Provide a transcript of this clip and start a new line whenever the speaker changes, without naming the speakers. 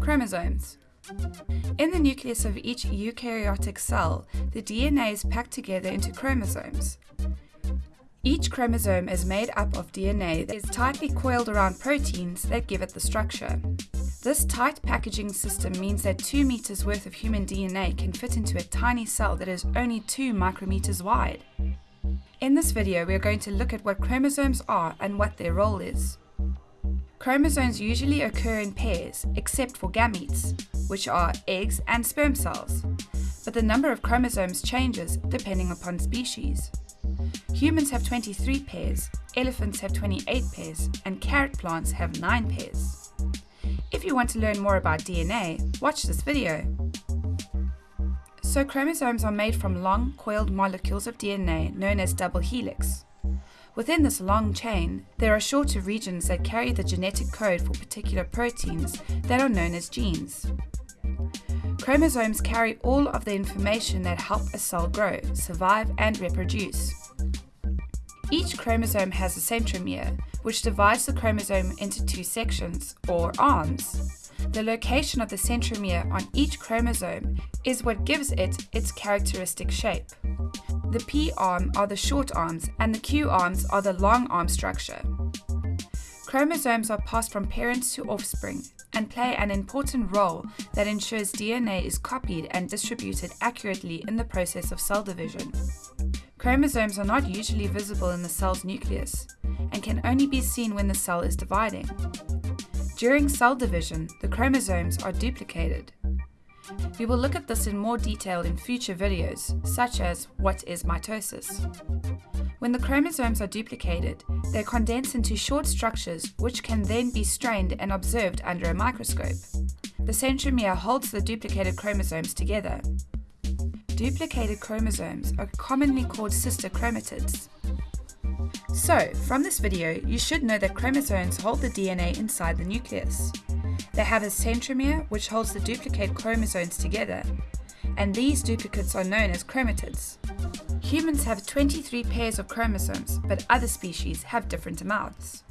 chromosomes. In the nucleus of each eukaryotic cell, the DNA is packed together into chromosomes. Each chromosome is made up of DNA that is tightly coiled around proteins that give it the structure. This tight packaging system means that 2 meters worth of human DNA can fit into a tiny cell that is only 2 micrometers wide. In this video, we are going to look at what chromosomes are and what their role is. Chromosomes usually occur in pairs, except for gametes, which are eggs and sperm cells. But the number of chromosomes changes depending upon species. Humans have 23 pairs, elephants have 28 pairs, and carrot plants have 9 pairs. If you want to learn more about DNA, watch this video. So chromosomes are made from long, coiled molecules of DNA known as double helix. Within this long chain, there are shorter regions that carry the genetic code for particular proteins that are known as genes. Chromosomes carry all of the information that help a cell grow, survive and reproduce. Each chromosome has a centromere, which divides the chromosome into two sections, or arms. The location of the centromere on each chromosome is what gives it its characteristic shape. The P arm are the short arms and the Q arms are the long arm structure. Chromosomes are passed from parents to offspring and play an important role that ensures DNA is copied and distributed accurately in the process of cell division. Chromosomes are not usually visible in the cell's nucleus and can only be seen when the cell is dividing. During cell division, the chromosomes are duplicated. We will look at this in more detail in future videos, such as what is mitosis. When the chromosomes are duplicated, they condense into short structures which can then be strained and observed under a microscope. The centromere holds the duplicated chromosomes together. Duplicated chromosomes are commonly called sister chromatids. So, from this video, you should know that chromosomes hold the DNA inside the nucleus. They have a centromere which holds the duplicate chromosomes together, and these duplicates are known as chromatids. Humans have 23 pairs of chromosomes, but other species have different amounts.